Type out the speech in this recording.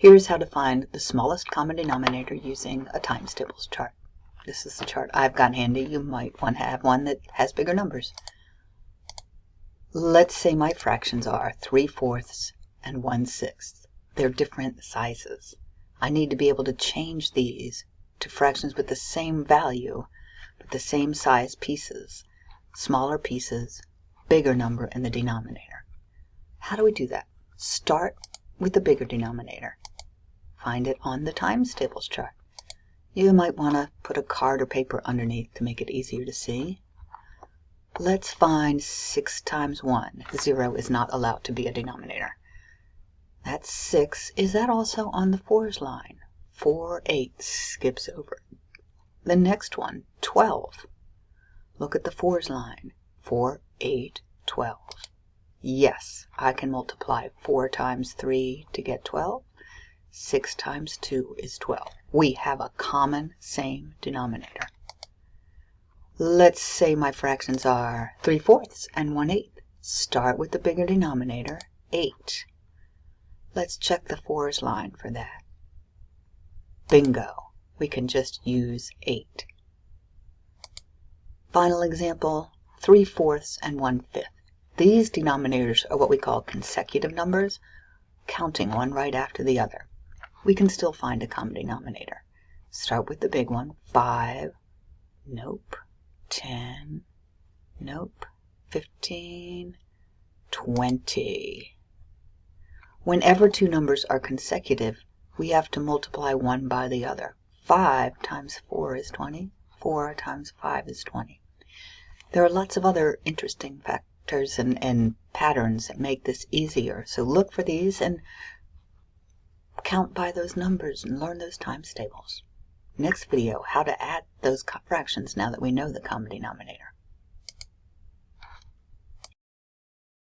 Here's how to find the smallest common denominator using a times tables chart. This is the chart I've got handy. You might want to have one that has bigger numbers. Let's say my fractions are 3 fourths and 1 sixth. They're different sizes. I need to be able to change these to fractions with the same value, but the same size pieces. Smaller pieces, bigger number in the denominator. How do we do that? Start with the bigger denominator. Find it on the times tables chart. You might want to put a card or paper underneath to make it easier to see. Let's find 6 times 1. 0 is not allowed to be a denominator. That's 6. Is that also on the 4's line? 4 8 skips over. The next one, 12. Look at the 4's line. 4 8 12. Yes, I can multiply 4 times 3 to get 12. 6 times 2 is 12. We have a common same denominator. Let's say my fractions are 3 fourths and 1 eighth. Start with the bigger denominator, 8. Let's check the 4's line for that. Bingo! We can just use 8. Final example, 3 fourths and 1 fifth. These denominators are what we call consecutive numbers, counting one right after the other we can still find a common denominator. Start with the big one. 5. Nope. 10. Nope. 15. 20. Whenever two numbers are consecutive, we have to multiply one by the other. 5 times 4 is 20. 4 times 5 is 20. There are lots of other interesting factors and, and patterns that make this easier. So look for these and count by those numbers and learn those times tables. Next video, how to add those fractions now that we know the common denominator.